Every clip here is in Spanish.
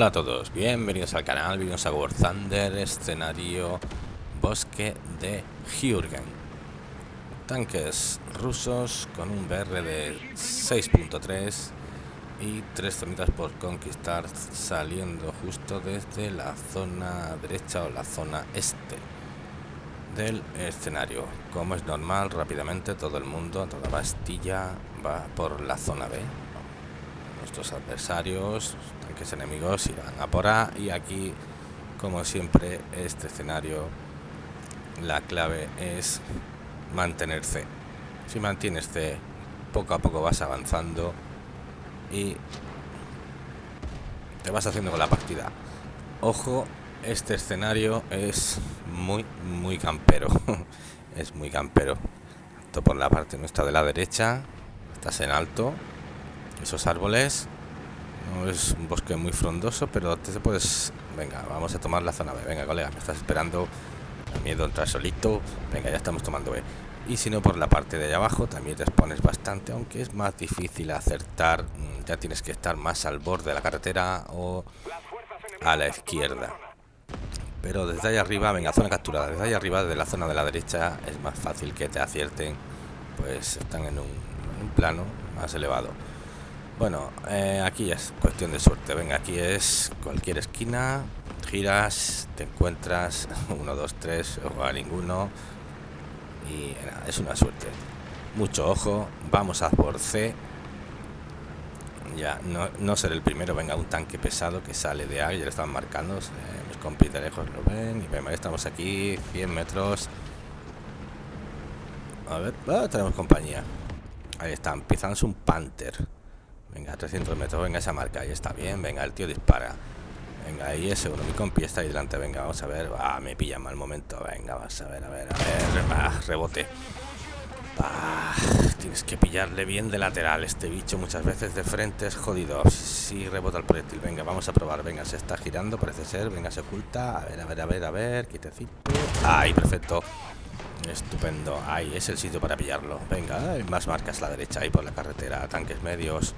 Hola a todos, bienvenidos al canal, bienvenidos a War Thunder, escenario Bosque de Jürgen. Tanques rusos con un BR de 6.3 y tres zonitas por conquistar saliendo justo desde la zona derecha o la zona este del escenario. Como es normal, rápidamente todo el mundo, toda Bastilla va por la zona B. Nuestros adversarios, tanques enemigos, irán a por A y aquí, como siempre, este escenario, la clave es mantener C. Si mantienes C, poco a poco vas avanzando y te vas haciendo con la partida. Ojo este escenario es muy, muy campero. es muy campero. Esto por la parte nuestra de la derecha. Estás en alto. Esos árboles. Es un bosque muy frondoso, pero te puedes... Venga, vamos a tomar la zona B. Venga, colega, me estás esperando. miedo entrar solito. Venga, ya estamos tomando B. Y si no, por la parte de allá abajo también te expones bastante, aunque es más difícil acertar. Mm, ya tienes que estar más al borde de la carretera o a la izquierda pero desde ahí arriba, venga, zona capturada, desde ahí arriba, de la zona de la derecha, es más fácil que te acierten, pues están en un, plano más elevado. Bueno, eh, aquí es cuestión de suerte, venga, aquí es cualquier esquina, giras, te encuentras, uno, dos, tres, o a ninguno, y nada, es una suerte. Mucho ojo, vamos a por C, ya, no, no ser el primero, venga, un tanque pesado que sale de ahí, ya lo están marcando, eh, mis compis de lejos lo ven, y ven, estamos aquí, 100 metros. A ver, ah, tenemos compañía. Ahí está, empiezan un Panther. Venga, 300 metros, venga esa marca, ahí está bien, venga, el tío dispara. Venga, ahí ese uno, mi compi está ahí delante, venga, vamos a ver, ah, me pilla mal momento, venga, vamos a ver, a ver, a ver, ah, rebote. Ah, tienes que pillarle bien de lateral. Este bicho muchas veces de frente es jodido. Si rebota el proyectil. Venga, vamos a probar. Venga, se está girando, parece ser. Venga, se oculta. A ver, a ver, a ver, a ver. Quitecito. Ahí, perfecto. Estupendo. Ahí es el sitio para pillarlo. Venga, hay más marcas a la derecha. Ahí por la carretera. Tanques medios.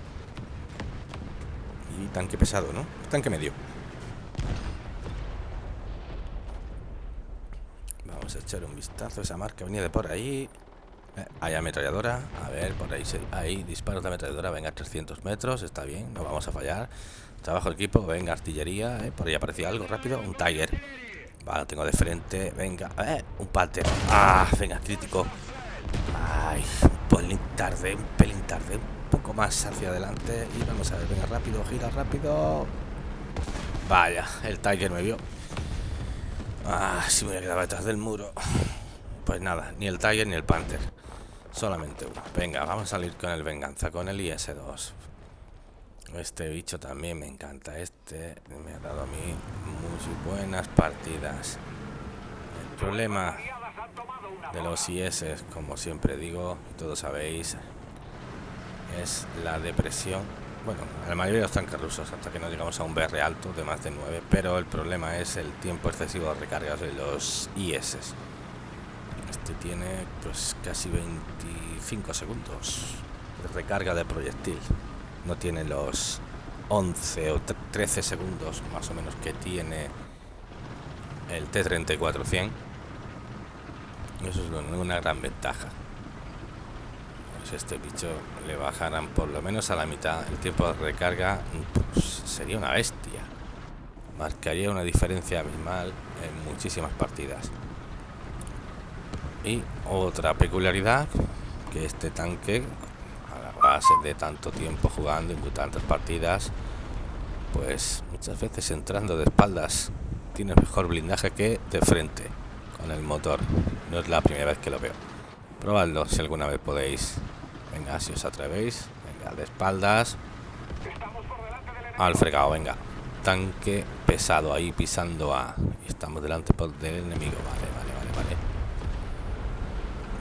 Tanque pesado, ¿no? Tanque medio. Vamos a echar un vistazo. Esa marca venía de por ahí. Eh, hay ametralladora, a ver, por ahí, ahí disparos de ametralladora, venga, 300 metros, está bien, no vamos a fallar. Trabajo equipo, venga, artillería, eh, por ahí aparecía algo rápido, un Tiger. Vale, tengo de frente, venga, eh, un Panther. Ah, venga, crítico. Ay, un pelín tarde, un pelín tarde, un más hacia adelante. Y vamos a ver, venga, rápido, gira rápido. Vaya, el Tiger me vio. Ah, si me voy a quedar detrás del muro. Pues nada, ni el Tiger ni el Panther. Solamente uno. Venga, vamos a salir con el Venganza, con el IS-2. Este bicho también me encanta. Este me ha dado a mí muy buenas partidas. El problema de los IS, como siempre digo, todos sabéis, es la depresión. Bueno, la mayoría de los tanques rusos, hasta que no llegamos a un BR alto de más de 9, pero el problema es el tiempo excesivo de recargas de los IS. Este tiene pues casi 25 segundos de recarga de proyectil. No tiene los 11 o 13 segundos más o menos que tiene el T-34-100. Eso es una gran ventaja. Pues este bicho le bajarán por lo menos a la mitad el tiempo de recarga, pues sería una bestia. Marcaría una diferencia abismal en muchísimas partidas. Y otra peculiaridad, que este tanque, a la base de tanto tiempo jugando en tantas partidas, pues muchas veces entrando de espaldas tiene mejor blindaje que de frente con el motor. No es la primera vez que lo veo. Probadlo si alguna vez podéis. Venga, si os atrevéis. Venga, de espaldas. Al fregado, venga. Tanque pesado ahí pisando a... Estamos delante del enemigo. Vale, vale, vale, vale.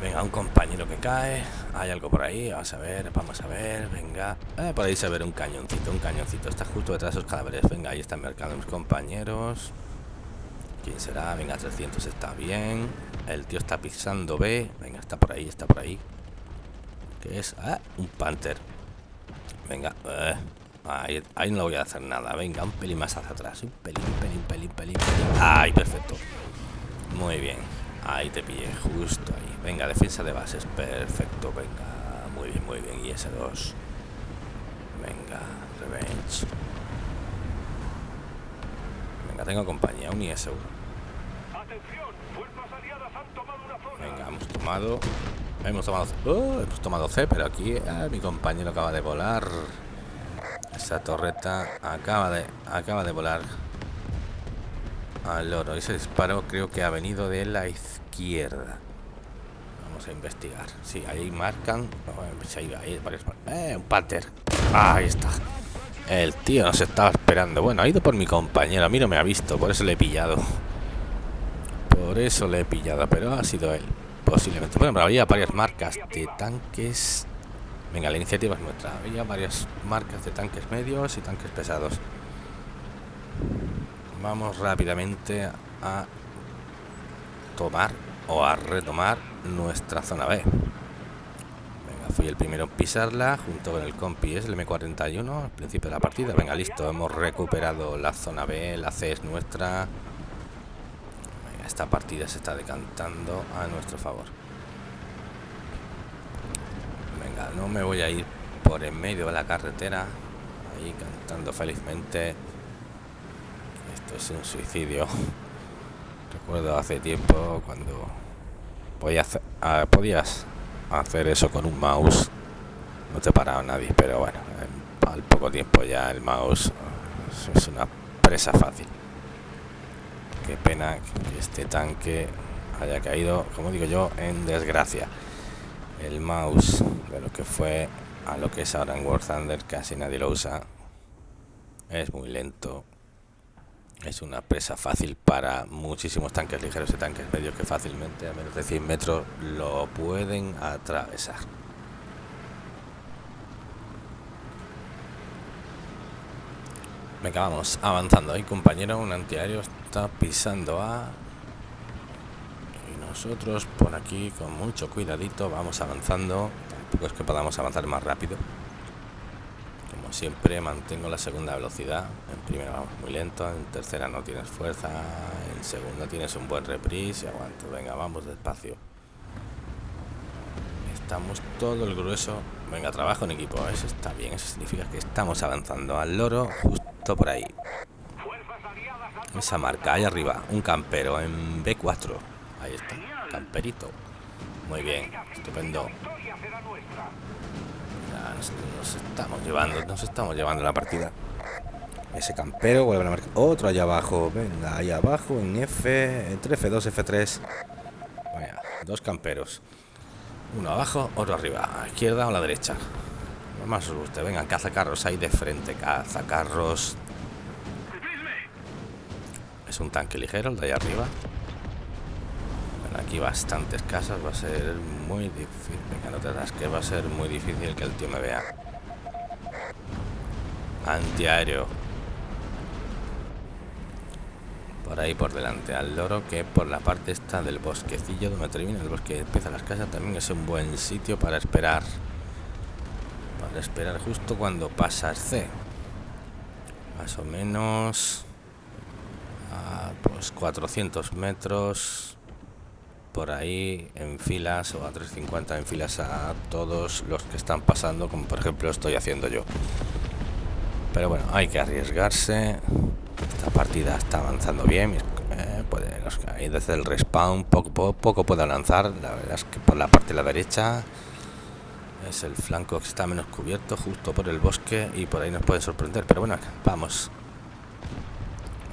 Venga, un compañero que cae. Hay algo por ahí. Vamos a ver, vamos a ver. Venga. Eh, por ahí se ve un cañoncito, un cañoncito. Está justo detrás de esos cadáveres. Venga, ahí están marcando mis compañeros. ¿Quién será? Venga, 300 está bien. El tío está pisando B. Venga, está por ahí, está por ahí. ¿Qué es? Ah, un Panther. Venga. Eh. Ahí, ahí no voy a hacer nada. Venga, un pelín más hacia atrás. Un pelín, pelín, pelín, pelín, pelín. Ahí, perfecto. Muy bien. Ahí te pillé, justo ahí. Venga, defensa de bases. Perfecto, venga. Muy bien, muy bien. Y ese 2. Venga, revenge. Venga, tengo compañía. Un IS-1. Venga, hemos tomado. Hemos tomado. Oh, hemos tomado C, pero aquí ah, mi compañero acaba de volar. Esa torreta acaba de acaba de volar al oro. Ese disparo creo que ha venido de la izquierda. Vamos a investigar. Sí, ahí marcan. Eh, un pater. ahí está. El tío nos estaba esperando. Bueno, ha ido por mi compañero. A mí no me ha visto, por eso le he pillado. Por eso le he pillado, pero ha sido él. Posiblemente. Bueno, pero había varias marcas de tanques. Venga, la iniciativa es nuestra. Había varias marcas de tanques medios y tanques pesados. Vamos rápidamente a tomar o a retomar nuestra zona B. Venga, fui el primero en pisarla junto con el compi, es el M41 al principio de la partida. Venga, listo, hemos recuperado la zona B, la C es nuestra esta partida se está decantando a nuestro favor. Venga, no me voy a ir por en medio de la carretera, ahí cantando felizmente. Esto es un suicidio. Recuerdo hace tiempo cuando podías hacer, ah, podías hacer eso con un mouse. No te paraba nadie, pero bueno, al poco tiempo ya el mouse es una presa fácil. Qué pena que este tanque haya caído, como digo yo, en desgracia. El mouse de lo que fue a lo que es ahora en War Thunder casi nadie lo usa. Es muy lento. Es una presa fácil para muchísimos tanques ligeros y tanques medios que fácilmente a menos de 100 metros lo pueden atravesar. Venga, vamos avanzando. Hay compañero, un antiaéreo está pisando a... Y nosotros por aquí con mucho cuidadito vamos avanzando. Tampoco es que podamos avanzar más rápido. Como siempre mantengo la segunda velocidad. En primera vamos muy lento, en tercera no tienes fuerza, en segunda tienes un buen reprise y aguanto. Venga, vamos despacio. Estamos todo el grueso. Venga, trabajo en equipo. Eso está bien. Eso significa que estamos avanzando al loro justo por ahí. Esa marca, ahí arriba, un campero en B4. Ahí está, camperito. Muy bien, estupendo. nos, estamos llevando, nos estamos llevando la partida. Ese campero vuelve a marcar. Otro allá abajo, venga, ahí abajo en F, entre F2, F3. Vaya, dos camperos. Uno abajo, otro arriba, a la izquierda o a la derecha más os guste. Venga, cazacarros ahí de frente. Cazacarros. Es un tanque ligero el de ahí arriba. Aquí bastantes casas. Va a ser muy difícil. Venga, no te das que va a ser muy difícil que el tío me vea. Antiaéreo. Por ahí por delante al loro que por la parte esta del bosquecillo donde termina el bosque empieza las casas también es un buen sitio para esperar esperar justo cuando pasas C. Más o menos a pues 400 metros por ahí en filas o a 350 en filas a todos los que están pasando, como por ejemplo estoy haciendo yo. Pero bueno, hay que arriesgarse. Esta partida está avanzando bien. Eh, puede, desde el respawn poco, poco, poco puedo lanzar. La verdad es que por la parte de la derecha es el flanco que está menos cubierto, justo por el bosque, y por ahí nos puede sorprender. Pero bueno, vamos.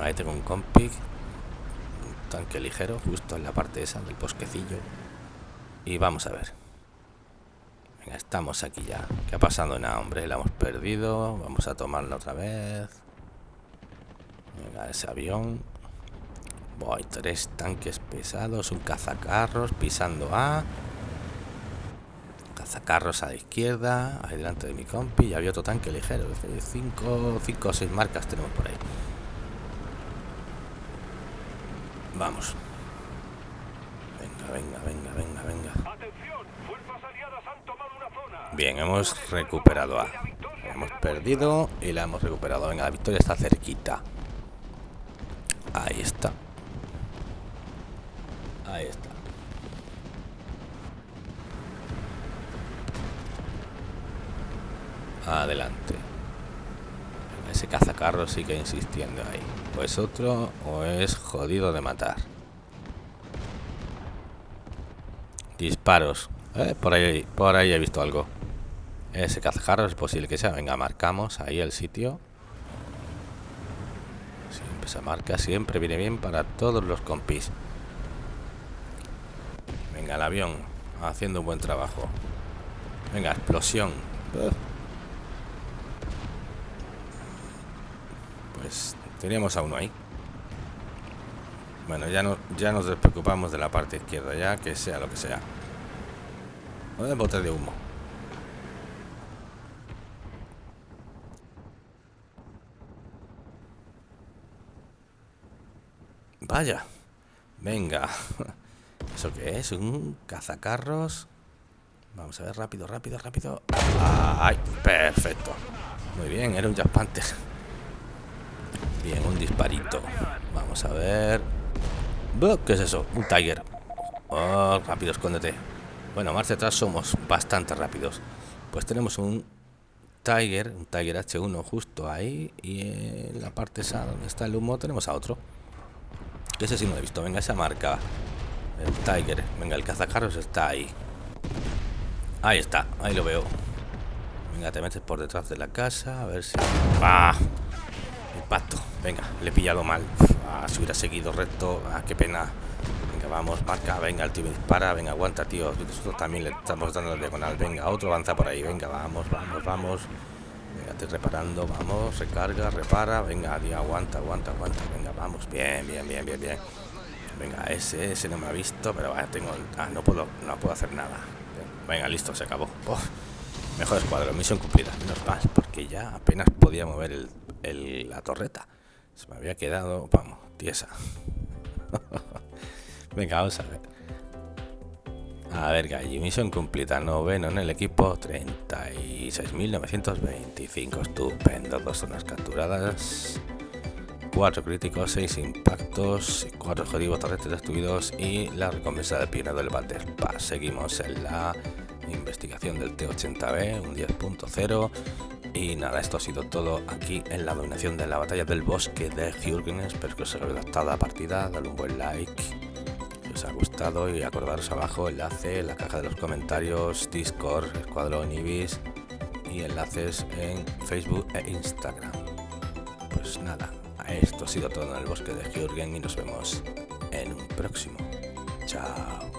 Ahí tengo un compi, un tanque ligero, justo en la parte esa del bosquecillo. Y vamos a ver. Venga, estamos aquí ya. ¿Qué ha pasado? Nada, hombre, la hemos perdido. Vamos a tomarla otra vez. Venga, ese avión. Voy, tres tanques pesados, un cazacarros pisando A carros a la izquierda, adelante de mi compi, y había otro tanque ligero. Cinco, cinco o seis marcas tenemos por ahí. Vamos. Venga, venga, venga, venga, venga. Bien, hemos recuperado A. hemos perdido y la hemos recuperado. Venga, la victoria está cerquita. Ahí está. Ahí está. Adelante. Cazacarro sigue insistiendo ahí. O es otro o es jodido de matar. Disparos. Eh, por ahí, por ahí he visto algo. Ese cazacarro es posible que sea. Venga, marcamos ahí el sitio. Siempre se marca, siempre viene bien para todos los compis. Venga, el avión haciendo un buen trabajo. Venga, explosión. Pues teníamos a uno ahí. Bueno, ya, no, ya nos despreocupamos de la parte izquierda, ya que sea lo que sea. Un bote de humo. Vaya. Venga. ¿Eso qué es? ¿Un cazacarros? Vamos a ver, rápido, rápido, rápido. ¡Ay! Perfecto. Muy bien, era un Jack Bien, un disparito. Vamos a ver. ¿Qué es eso? Un Tiger. Oh, rápido, escóndete. Bueno, marcha atrás somos bastante rápidos. Pues tenemos un Tiger, un Tiger H1 justo ahí. Y en la parte esa donde está el humo tenemos a otro. Ese sí no lo he visto. Venga, esa marca. El Tiger. Venga, el cazacarros está ahí. Ahí está, ahí lo veo. Venga, te metes por detrás de la casa. A ver si... ¡Ah! Impacto. Venga, le he pillado mal. Si hubiera seguido recto. Ah, qué pena. Venga, vamos, marca. Venga, el tío me dispara. Venga, aguanta, tío. Nosotros también le estamos dando el diagonal. Venga, otro avanza por ahí. Venga, vamos, vamos, vamos. Venga, te reparando. Vamos, recarga, repara. Venga, tío, aguanta, aguanta, aguanta. Venga, vamos. Bien, bien, bien, bien, bien. Venga, ese, ese no me ha visto, pero vaya, tengo... Ah, no puedo, no puedo hacer nada. Venga, listo, se acabó. Mejor escuadro, misión cumplida. Menos mal, porque ya apenas podía mover el, la torreta. Se me había quedado, vamos, tiesa. Venga, vamos a ver. A ver, Galli, misión cumplida. Noveno en el equipo, 36.925. Estupendo, dos zonas capturadas. Cuatro críticos, seis impactos, cuatro objetivos terrestres destruidos y la recompensa del pionero del Pass. Seguimos en la investigación del T-80B, un 10.0 y nada, esto ha sido todo aquí en la dominación de la batalla del bosque de Jürgen. Espero que os haya gustado la partida, dale un buen like si os ha gustado y acordaros abajo enlace en la caja de los comentarios, Discord, Escuadrón Ibis y enlaces en Facebook e Instagram. Pues nada, esto ha sido todo en el bosque de Jürgen y nos vemos en un próximo. Chao.